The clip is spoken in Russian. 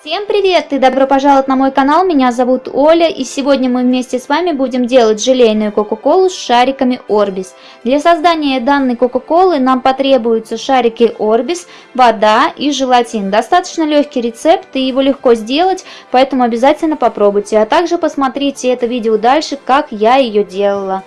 Всем привет и добро пожаловать на мой канал, меня зовут Оля и сегодня мы вместе с вами будем делать желейную кока-колу с шариками Orbis. Для создания данной кока-колы нам потребуются шарики Orbis, вода и желатин. Достаточно легкий рецепт и его легко сделать, поэтому обязательно попробуйте, а также посмотрите это видео дальше, как я ее делала.